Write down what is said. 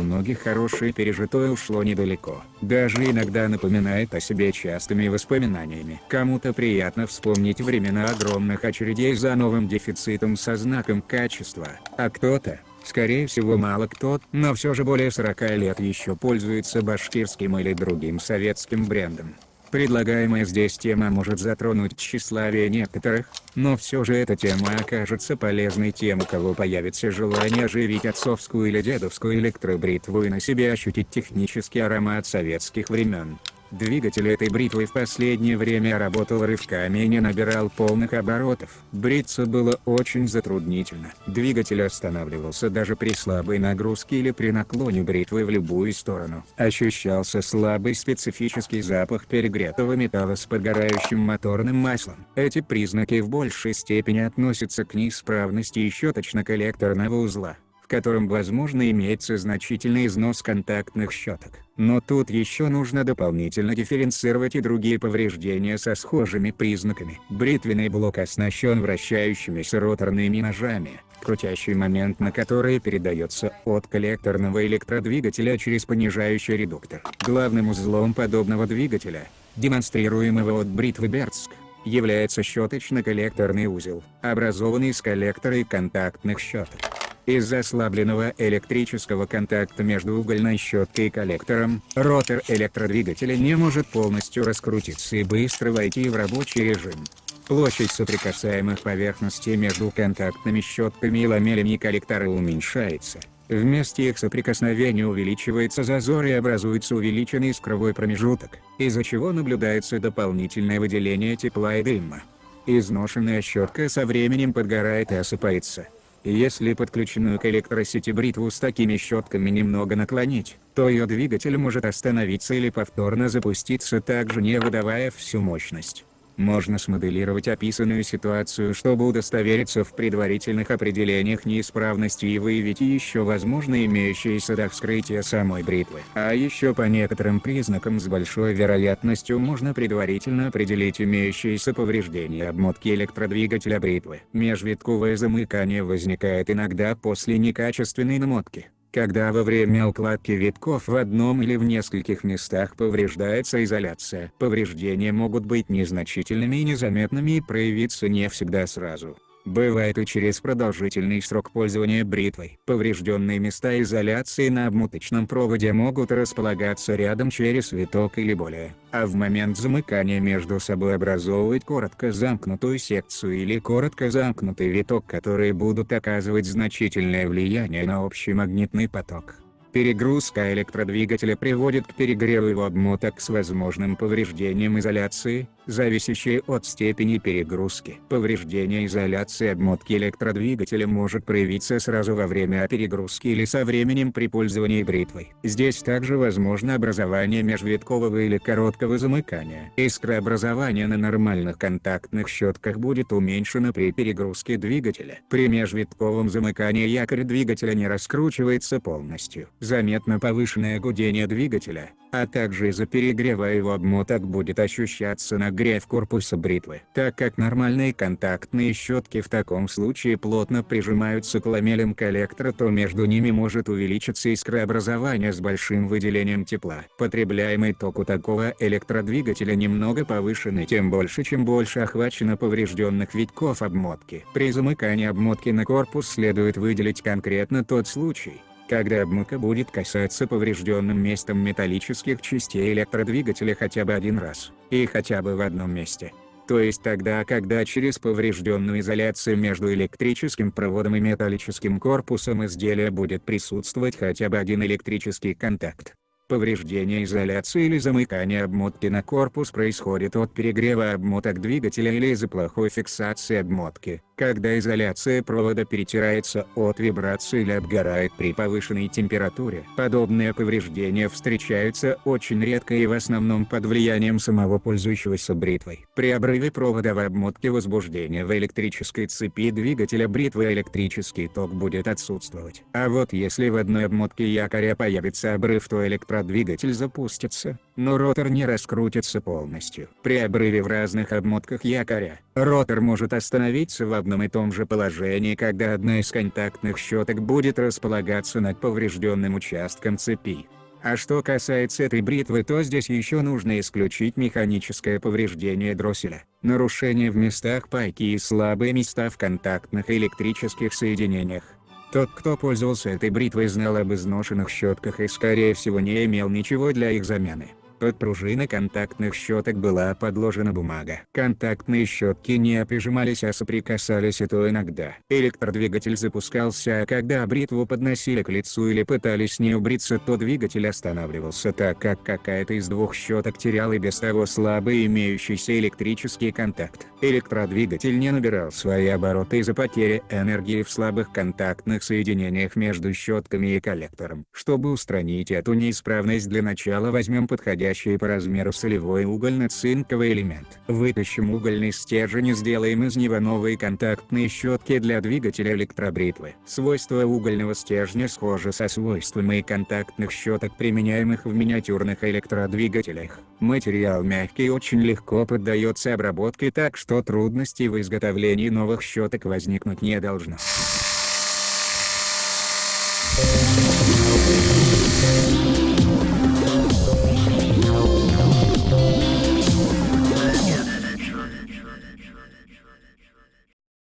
многих хорошее пережитое ушло недалеко. Даже иногда напоминает о себе частыми воспоминаниями. Кому-то приятно вспомнить времена огромных очередей за новым дефицитом со знаком качества, а кто-то, скорее всего мало кто, но все же более 40 лет еще пользуется башкирским или другим советским брендом. Предлагаемая здесь тема может затронуть тщеславие некоторых, но все же эта тема окажется полезной тем у кого появится желание оживить отцовскую или дедовскую электробритву и на себе ощутить технический аромат советских времен. Двигатель этой бритвы в последнее время работал рывками и не набирал полных оборотов. Бриться было очень затруднительно. Двигатель останавливался даже при слабой нагрузке или при наклоне бритвы в любую сторону. Ощущался слабый специфический запах перегретого металла с подгорающим моторным маслом. Эти признаки в большей степени относятся к неисправности щеточно-коллекторного узла в котором возможно имеется значительный износ контактных щеток. Но тут еще нужно дополнительно дифференцировать и другие повреждения со схожими признаками. Бритвенный блок оснащен вращающимися роторными ножами, крутящий момент на который передается от коллекторного электродвигателя через понижающий редуктор. Главным узлом подобного двигателя, демонстрируемого от бритвы Бердск, является щеточно-коллекторный узел, образованный из коллектора и контактных щеток. Из-за ослабленного электрического контакта между угольной щеткой и коллектором, ротор электродвигателя не может полностью раскрутиться и быстро войти в рабочий режим. Площадь соприкасаемых поверхностей между контактными щетками и ламелями коллектора уменьшается. В месте их соприкосновения увеличивается зазор и образуется увеличенный искровой промежуток, из-за чего наблюдается дополнительное выделение тепла и дыма. Изношенная щетка со временем подгорает и осыпается. Если подключенную к электросети бритву с такими щетками немного наклонить, то ее двигатель может остановиться или повторно запуститься также не выдавая всю мощность. Можно смоделировать описанную ситуацию чтобы удостовериться в предварительных определениях неисправности и выявить еще возможно имеющиеся до вскрытия самой бритвы. А еще по некоторым признакам с большой вероятностью можно предварительно определить имеющиеся повреждения обмотки электродвигателя бритвы. Межвитковое замыкание возникает иногда после некачественной намотки когда во время укладки витков в одном или в нескольких местах повреждается изоляция. Повреждения могут быть незначительными и незаметными и проявиться не всегда сразу. Бывает и через продолжительный срок пользования бритвой. Поврежденные места изоляции на обмоточном проводе могут располагаться рядом через виток или более, а в момент замыкания между собой образовывать коротко замкнутую секцию или коротко замкнутый виток которые будут оказывать значительное влияние на общий магнитный поток. Перегрузка электродвигателя приводит к перегреву его обмоток с возможным повреждением изоляции, зависящее от степени перегрузки. Повреждение изоляции обмотки электродвигателя может проявиться сразу во время перегрузки или со временем при пользовании бритвой. Здесь также возможно образование межвиткового или короткого замыкания. Искрообразование на нормальных контактных щетках будет уменьшено при перегрузке двигателя. При межвитковом замыкании якорь двигателя не раскручивается полностью заметно повышенное гудение двигателя, а также из-за перегрева его обмоток будет ощущаться нагрев корпуса бритвы. Так как нормальные контактные щетки в таком случае плотно прижимаются к ламелям коллектора то между ними может увеличиться искрообразование с большим выделением тепла. Потребляемый ток у такого электродвигателя немного повышенный тем больше чем больше охвачено поврежденных витков обмотки. При замыкании обмотки на корпус следует выделить конкретно тот случай, когда обмотка будет касаться поврежденным местом металлических частей электродвигателя хотя бы один раз, и хотя бы в одном месте. То есть тогда когда через поврежденную изоляцию между электрическим проводом и металлическим корпусом изделия будет присутствовать хотя бы один электрический контакт. Повреждение изоляции или замыкание обмотки на корпус происходит от перегрева обмоток двигателя или из-за плохой фиксации обмотки когда изоляция провода перетирается от вибрации или обгорает при повышенной температуре. Подобные повреждения встречаются очень редко и в основном под влиянием самого пользующегося бритвой. При обрыве провода в обмотке возбуждения в электрической цепи двигателя бритвы электрический ток будет отсутствовать. А вот если в одной обмотке якоря появится обрыв то электро электродвигатель запустится, но ротор не раскрутится полностью. При обрыве в разных обмотках якоря, ротор может остановиться в одном и том же положении когда одна из контактных щеток будет располагаться над поврежденным участком цепи. А что касается этой бритвы то здесь еще нужно исключить механическое повреждение дросселя, нарушение в местах пайки и слабые места в контактных электрических соединениях. Тот кто пользовался этой бритвой знал об изношенных щетках и скорее всего не имел ничего для их замены. Под пружины контактных щеток была подложена бумага. Контактные щетки не прижимались а соприкасались и то иногда. Электродвигатель запускался а когда бритву подносили к лицу или пытались не убриться то двигатель останавливался так как какая-то из двух щеток терял и без того слабый имеющийся электрический контакт. Электродвигатель не набирал свои обороты из-за потери энергии в слабых контактных соединениях между щетками и коллектором. Чтобы устранить эту неисправность для начала возьмем подходящий по размеру солевой угольно-цинковый элемент. Вытащим угольный стержень и сделаем из него новые контактные щетки для двигателя электробритвы. Свойства угольного стержня схожи со свойствами контактных щеток применяемых в миниатюрных электродвигателях. Материал мягкий и очень легко поддается обработке так что трудностей в изготовлении новых щеток возникнуть не должно.